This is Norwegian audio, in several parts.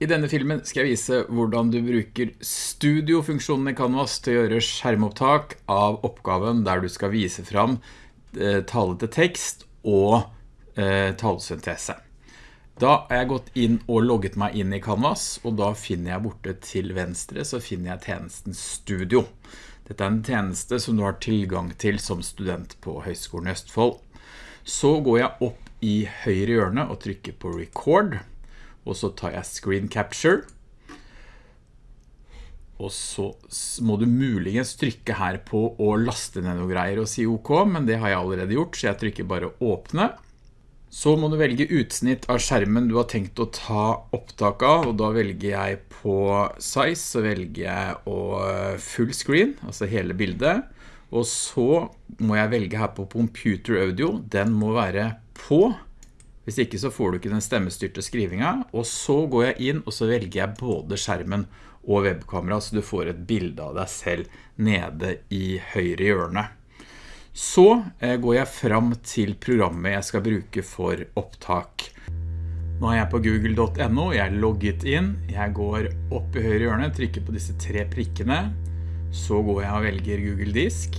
I denne filmen skal jeg vise hvordan du bruker studiofunksjonen i Canvas til å gjøre skjermopptak av oppgaven der du skal vise fram eh, tale til tekst og eh, talesyntese. Da har jeg gått inn og logget meg inn i Canvas, og da finner jeg borte til venstre så finner jeg tjenesten Studio. Dette er en tjeneste som du har tilgang til som student på Høgskolen i Østfold. Så går jeg opp i høyre hjørne og trykker på Record og så tar jeg screen capture og så må du muligens trykke her på å laste ned noen greier og si OK, men det har jeg allerede gjort, så jeg trykker bare åpne. Så må du velge utsnitt av skjermen du har tenkt å ta opptak av, og da velger jeg på size, så velger jeg å eh, full screen, altså hele bildet. Og så må jeg velge her på computer audio, den må være på, hvis ikke så får du ikke den stemmestyrte skrivinga, og så går jeg inn og så velger jeg både skjermen og webkamera, så du får et bilde av deg selv nede i høyre hjørne. Så eh, går jeg fram til programmet jeg skal bruke for opptak. Nå er jeg på google.no, jeg er logget inn, jeg går opp i høyre hjørne, trykker på disse tre prikkene, så går jeg og velger Google Disk,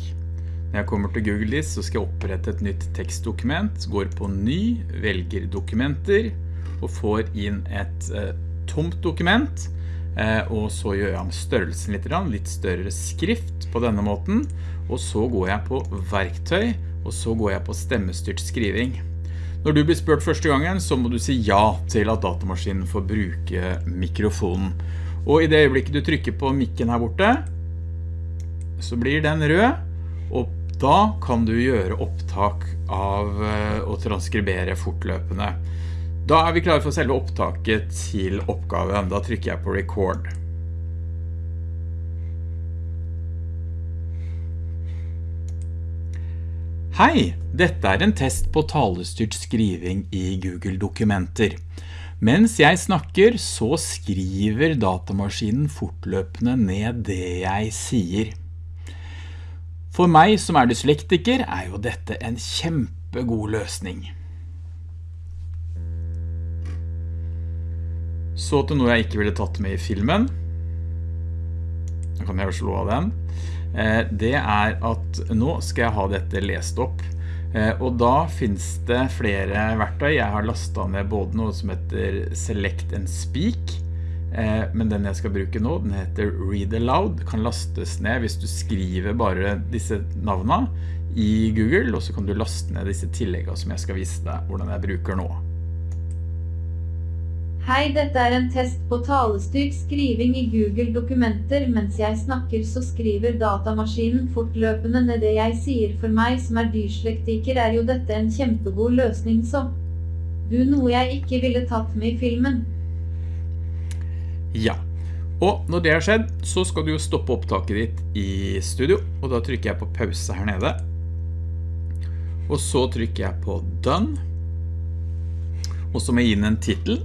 når jeg kommer til Google Disk så skal jeg opprette et nytt tekstdokument, går på ny, velger dokumenter og får inn et eh, tomt dokument eh, og så gjør jeg om størrelsen litt, litt større skrift på denne måten og så går jeg på verktøy og så går jeg på stemmestyrt skriving. Når du blir spurt første gangen så må du si ja til at datamaskinen får bruke mikrofonen. Og i det øyeblikket du trykker på mikken her borte så blir den rød og da kan du gjøre opptak av eh, å transkribere fortløpende. Da er vi klare for selve opptaket til oppgaven. Da trykker jeg på record. Hei, dette er en test på talestyrt skriving i Google Dokumenter. Mens jeg snakker, så skriver datamaskinen fortløpende ned det jeg sier. For meg som er dyslektiker er jo dette en kjempegod løsning. Så til noe jeg ikke ville tatt med i filmen. Da kan jeg jo slå av den. Eh, det er at nå skal jeg ha dette lest opp. Eh, og da finnes det flere verktøy. Jeg har lastet ned både noe som heter Select and Speak, men den jeg skal bruke nå, den heter Read Aloud, kan lastes ned hvis du skriver bare disse navnene i Google, og så kan du laste ned disse tilleggene som jeg skal vise deg hvordan jeg bruker nå. Hei, dette er en test på talestyrt skriving i Google dokumenter. Mens jeg snakker så skriver datamaskinen fortløpende ned det jeg sier for meg som er dyrslektiker er jo dette en kjempegod løsning som du noe jeg ikke ville tatt med i filmen. Ja, og når det har skjedd, så skal du jo stoppe opptaket ditt i studio, og da trykker jeg på pause her nede. Og så trykker jeg på Done. Og så må jeg inn en titel.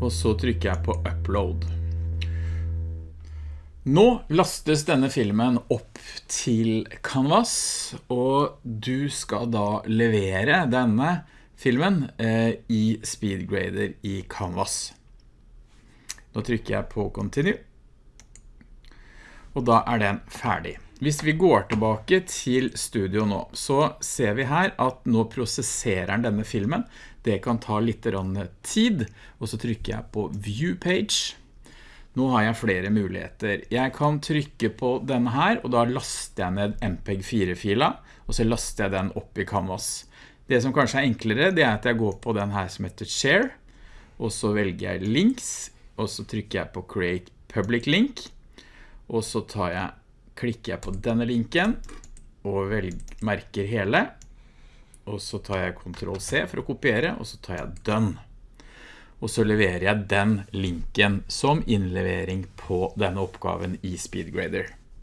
Og så trykker jeg på Upload. Nå lastes denne filmen opp til Canvas, og du skal da levere denne filmen eh, i Speedgrader i Canvas. Nå trykker jeg på Continue, og da er den ferdig. Hvis vi går tilbake til studio nå, så ser vi her at nå prosesserer den denne filmen. Det kan ta litt tid, og så trykker jeg på View Page, nå har jeg flere muligheter. Jeg kan trykke på denne her, og da laster jeg ned MPEG-4-fila, og så laster jeg den opp i Canvas. Det som kanskje er enklere, det er at jeg går på den her som heter Share, og så velger jeg Links, og så trykker jeg på Create Public Link, og så jeg, klikker jeg på denne linken, og velger, merker hele, og så tar jeg Ctrl-C for å kopiere, og så tar jeg Done og så leverer jeg den linken som innlevering på denne oppgaven i SpeedGrader.